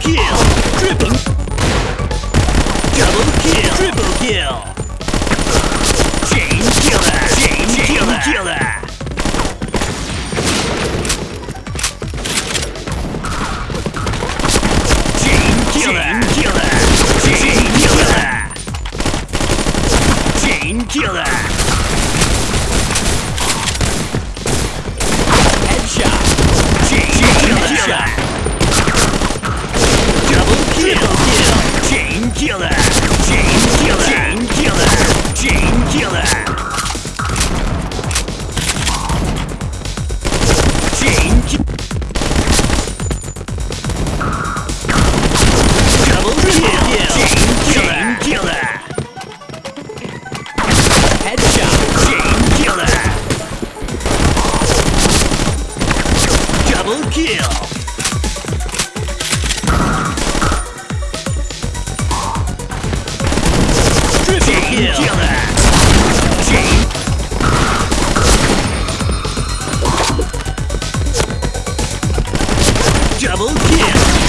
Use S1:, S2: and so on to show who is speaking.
S1: kill! Triple! Double kill! Killer! Chain Killer! Chain Killer! Chain Killer! Chain Double kill! Chain Killer! Headshot! Chain Killer! Double kill! Double kill!